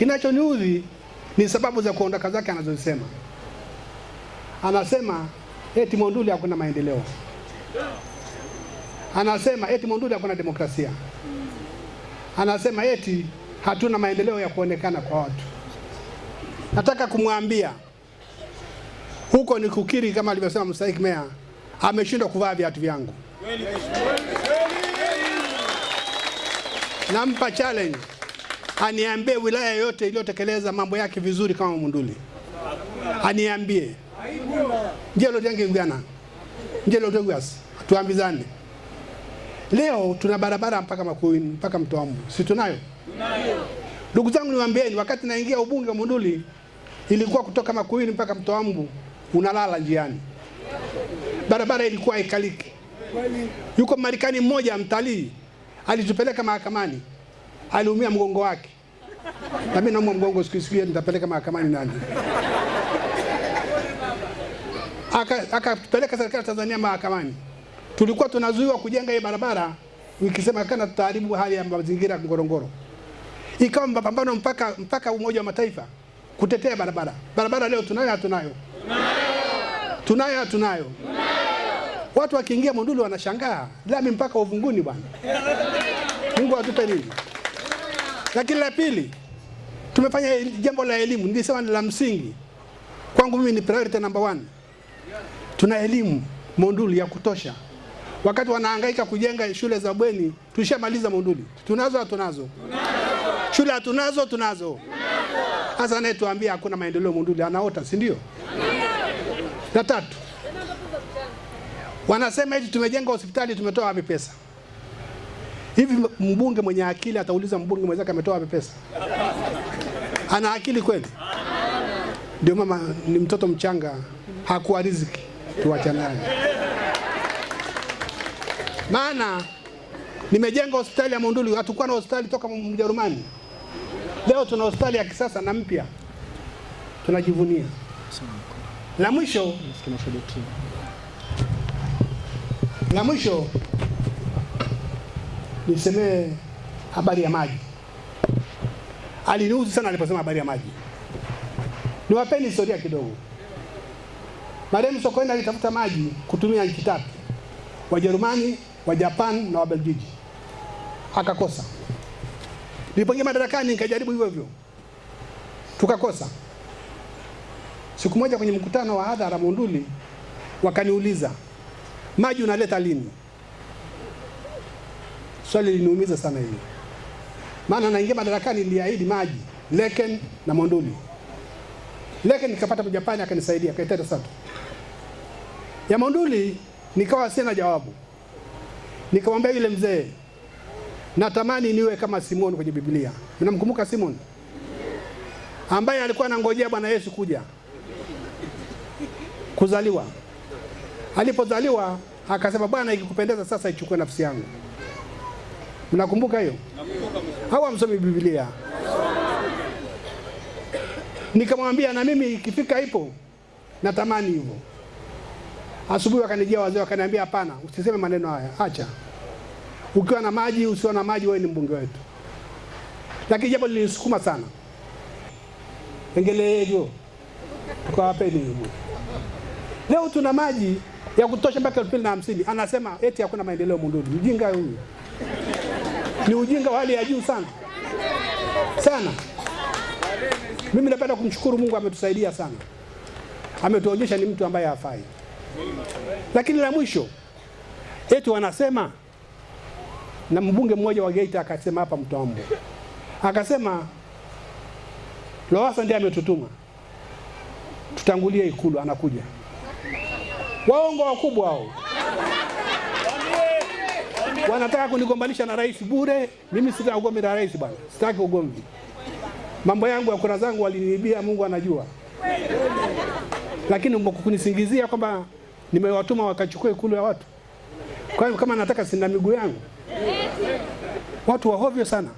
Kinachoniudhi ni sababu za kuondoka zake anazozisema. Anasema eti Monduli hakuna maendeleo, anasema eti Monduli hakuna demokrasia, anasema eti hatuna maendeleo ya kuonekana kwa watu. Nataka kumwambia huko ni kukiri, kama alivyosema mstahiki meya, ameshindwa kuvaa viatu vyangu. Nampa challenge aniambie wilaya yote iliyotekeleza mambo yake vizuri kama Munduli, aniambie. Njelo jange Uganda njelo tegwas, tuambizane. Leo tuna barabara mpaka Makuini mpaka Mtoambu, si tunayo? Ndugu zangu, niwaambieni, wakati naingia ubunge wa Munduli ilikuwa kutoka Makuini mpaka Mtoambu unalala njiani, barabara ilikuwa haikaliki. Yuko Marekani mmoja mtalii alitupeleka mahakamani, aliumia mgongo wake, na mimi naumwa mgongo siku siku, nitapeleka mahakamani nani? Akatupeleka serikali ya Tanzania mahakamani, tulikuwa tunazuiwa kujenga hii barabara, ikisema kana tutaharibu hali ya mazingira Ngorongoro. Ikawa mapambano mpaka mpaka Umoja wa Mataifa kutetea barabara. Barabara leo tunayo hatunayo? Tunayo hatunayo? Watu wakiingia Monduli wanashangaa, lami mpaka uvunguni bwana. Mungu atupe nini? Lakini la pili, tumefanya jambo la elimu, nilisema ni la msingi kwangu mimi, ni priority number one. Tuna elimu Monduli ya kutosha. Wakati wanahangaika kujenga shule za bweni, tulishamaliza Monduli. Tunazo hatunazo? Shule hatunazo? Tunazo. Sasa anayetuambia hakuna maendeleo Monduli anaota, si ndio? La tatu, wanasema eti tumejenga hospitali, tumetoa wapi pesa? Hivi mbunge mwenye akili atauliza mbunge mwenzake ametoa wapi pesa? Ana akili kweli? Ndio mama ni mtoto mchanga, hakuwa riziki, tuacha naye. Maana nimejenga hospitali ya Monduli, hatukuwa na hospitali toka Mjerumani. Leo tuna hospitali ya kisasa na mpya, tunajivunia. La mwisho la mwisho nisemee habari ya maji. Aliniuzi sana aliposema habari ya maji. Niwapeni historia kidogo. Marehemu Sokoine alitafuta maji kutumia nchi tatu, Wajerumani, wa Japan na Wabeljiji, akakosa. Nilipoingia madarakani nikajaribu hivyo hivyo, tukakosa. Siku moja kwenye mkutano wa hadhara Monduli, wakaniuliza maji unaleta lini? Swali liniumiza sana hili, maana naingia madarakani niliahidi maji Leken na Monduli. Leken nikapata Mjapani akanisaidia akaiteta sana Ya Monduli nikawa sina jawabu, nikamwambia yule mzee, natamani niwe kama Simoni kwenye Biblia. Mnamkumbuka Simoni ambaye alikuwa anangojea Bwana Yesu kuja kuzaliwa. Alipozaliwa akasema, Bwana, ikikupendeza sasa ichukue nafsi yangu. Mnakumbuka hiyo? Hawa msomi Biblia. Nikamwambia na mimi ikifika ipo natamani hivyo. Asubuhi wakanijia wazee wakaniambia, hapana, usiseme maneno haya, acha. Ukiwa na maji, usiwa na maji, wewe ni mbunge wetu. Lakini jambo lilinisukuma sana, engeleevyo tukawapeni hivyo. Leo tuna maji ya kutosha mpaka elfu mbili na hamsini. Anasema eti hakuna maendeleo Mundudi. Mjinga huyu, ni ujinga wa hali ya juu sana sana. Mimi napenda kumshukuru Mungu, ametusaidia sana, ametuonyesha ni mtu ambaye hafai. Lakini la mwisho eti wanasema, na mbunge mmoja wa Geita akasema hapa Mtoambo, akasema Lowassa ndiye ametutuma tutangulie Ikulu, anakuja. Waongo wakubwa hao, wanataka kunigombanisha na rais bure. Mimi sitaki ugomvi na rais bwana, sitaki ugomvi. Mambo yangu ya kura zangu waliniibia, Mungu anajua. Lakini kunisingizia kwamba nimewatuma wakachukue ikulu ya watu, kwa hiyo kama nataka sina miguu yangu, watu wa hovyo sana.